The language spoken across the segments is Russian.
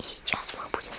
И сейчас мы будем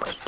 place.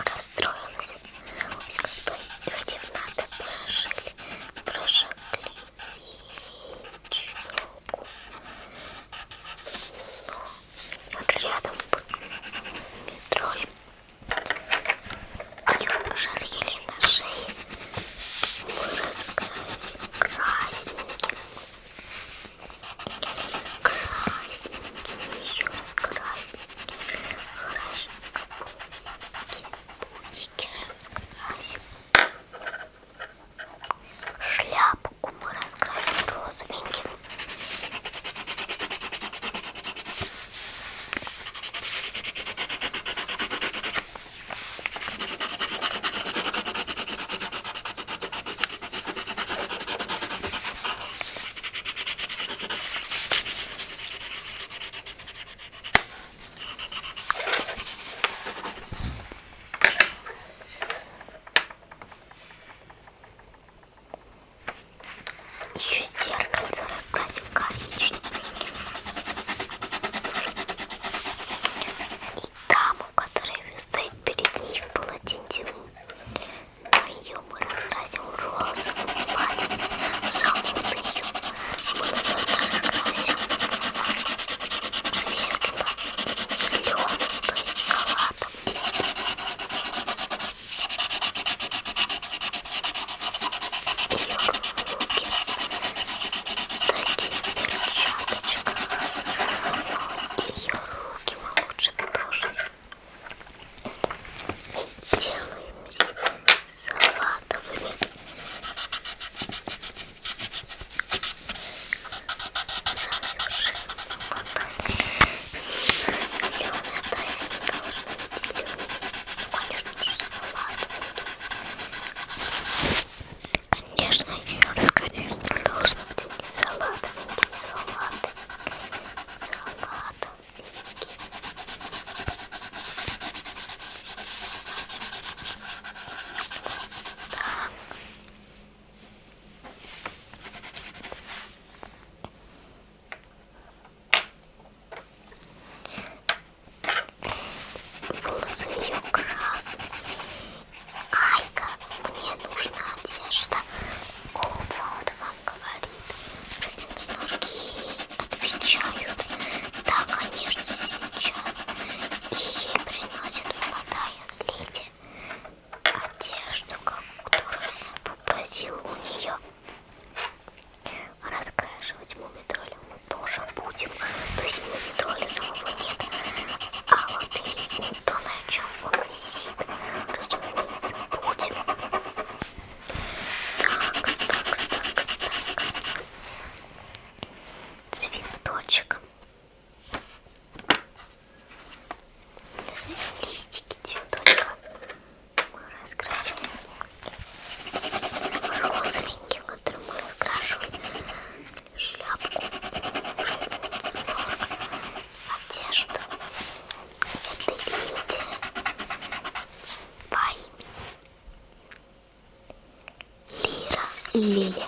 Lili.